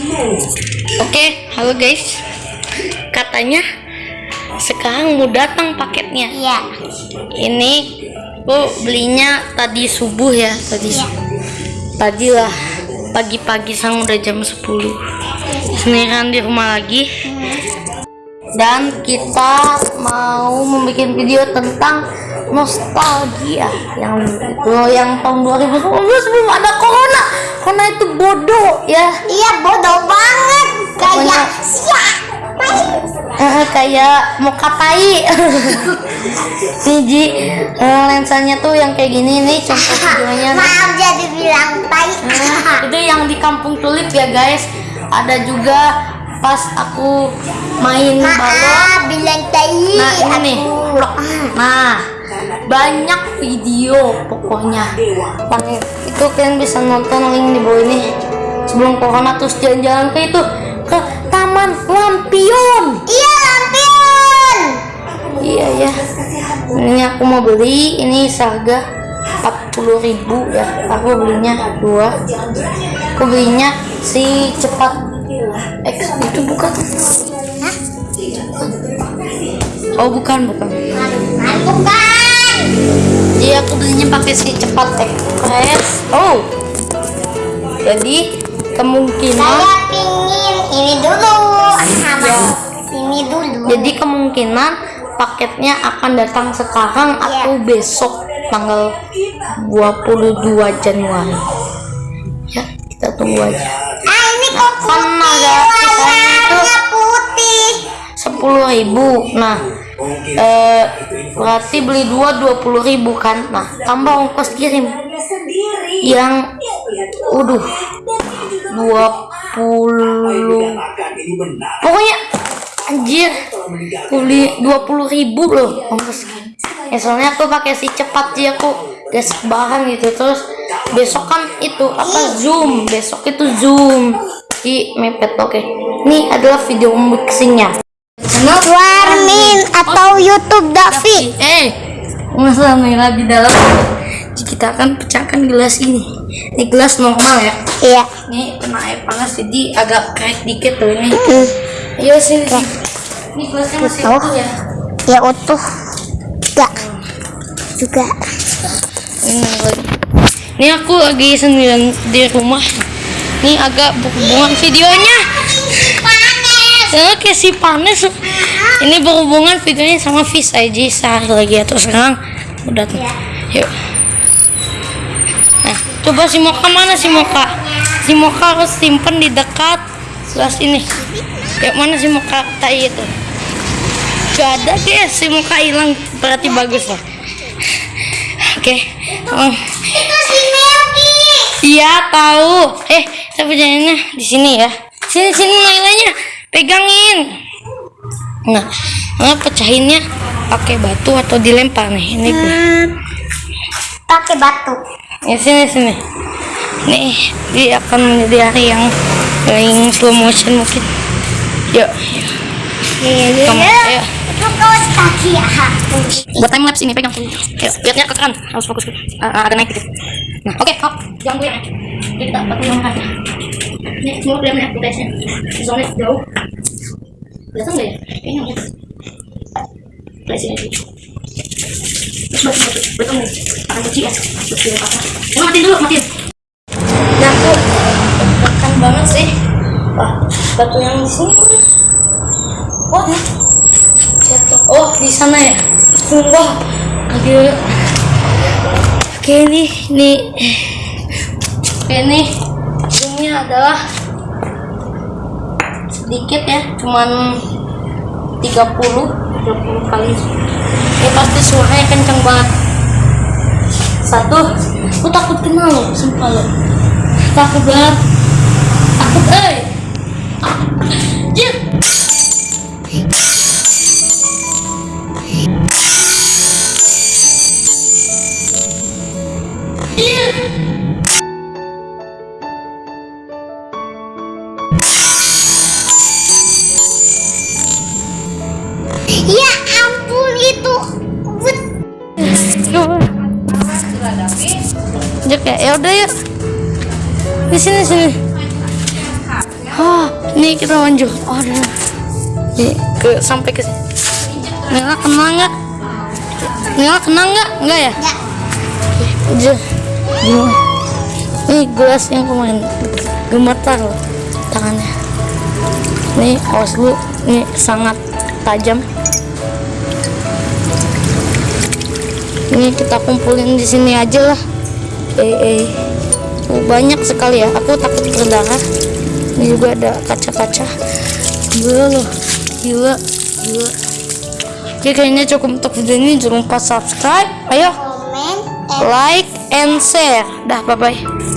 Oke, halo guys. Katanya sekarang mau datang paketnya. Iya. Ini aku belinya tadi subuh ya, tadi Iya. tadi lah pagi-pagi sang udah jam 10 sendirian di rumah lagi dan kita mau membuat video tentang nostalgia yang itu yang tahun 2019 sebelum ada corona corona itu bodoh ya Iya bodoh banget. Kayak siapa? Eh, kayak mau kapai nih Ji eh, lensanya tuh yang kayak gini nih contoh videonya. Maaf jadi bilang tai. itu yang di kampung tulip ya guys ada juga pas aku main balon bilang tai. nah ini nih Aku- nah banyak video pokoknya. Itu kalian bisa nonton link di bawah ini. Sebelum corona terus jalan-jalan ke itu ke taman lampion. Iya lampion. iya ya ini aku mau beli. Ini seharga 40.000 ya. Aku belinya dua. Aku belinya si cepat X. Itu bukan? Oh bukan bukan. Bukan. Iya aku belinya pakai si cepat express oh. Jadi kemungkinan Saya pingin ini dulu. Sama Ya. ini dulu. jadi kemungkinan paketnya akan datang sekarang atau besok tanggal 22 Januari. Ya kita tunggu aja. Ah ini kok kan ada putih. 10.000 nah eh, berarti beli dua 20.000 kan nah tambah ongkos kirim. Yang udah 20 pokoknya anjir beli 20.000 loh ongkos ya soalnya aku pakai si cepat sih aku gas bahan gitu terus besok kan itu apa zoom besok itu zoom. Di mepet oke. Ini adalah video unboxingnya Warmin atau YouTube Davi. eh masalah merah di dalam kita akan pecahkan gelas ini ini gelas normal ya Iya. ini kena air panas jadi agak crack dikit tuh ini ayo sini sini. ini gelasnya masih Oh. utuh ya Ya utuh. Enggak. Juga. ini lagi ini aku lagi sendirian di rumah ini agak berhubungan videonya Oke si panas ini berhubungan videonya sama fish aja sehari lagi atau sekarang? Udah tuh yuk. Nah coba si Moka mana si Moka? Si Moka harus simpen di dekat sebelah sini. Yuk mana si Moka? Tai itu gak ada guys. Si Moka hilang. Berarti bagus lah. Oke. Oh. Itu si Melki. Iya tahu. Eh, saya punyanya di sini ya. Sini sini nilainya. Pegangin. Nah, nah pecahinnya pakai batu atau dilempar nih. Ini gue. Pakai batu. Ya sini sini. Nih, dia akan menjadi hari yang paling slow motion mungkin. Yuk, Iya. kamu. Ya. Buat time lapse ini pegang. Yuk, lihatnya ke kanan. Harus fokus ke. Ah, ada naik dikit. Nah, oke, hop. Jangan gue kita pakai yang aja. Ini semua ya footage-nya. Soalnya jauh. Kelihatan nggak ya? Kayaknya nggak. Ini sih. Terus batu batu betul nih. Akan kecil ya. Dia apa? Coba matiin dulu, matiin. Nah, aku makan banget sih. Wah, batu yang di sini. Oh, nih. Jatuh. Oh, di sana ya. Sumpah. Oke. Oke, ini ini ini zoomnya adalah sedikit ya, cuman 30 30 kali. Ini pasti suaranya kenceng banget. Satu, aku takut kena loh, sumpah loh. Takut banget. Takut, eh. Ya, ya udah yuk. Di sini sini. Oh, nih kita lanjut aduh nih ke sampai ke sini Nela kena nggak Nela kena nggak nggak ya. Aja. Gimana? Ini gelas yang kemarin gemetar loh tangannya. Nih awas dulu, ini sangat tajam. Ini kita kumpulin di sini aja lah. Eh, eh. Oh, banyak sekali ya. Aku takut berdarah. Ini juga ada kaca-kaca. Gila loh, gila, gila. Oke, kayaknya cukup untuk video ini. Jangan lupa subscribe. Ayo Komen. like and share. Dah, bye bye.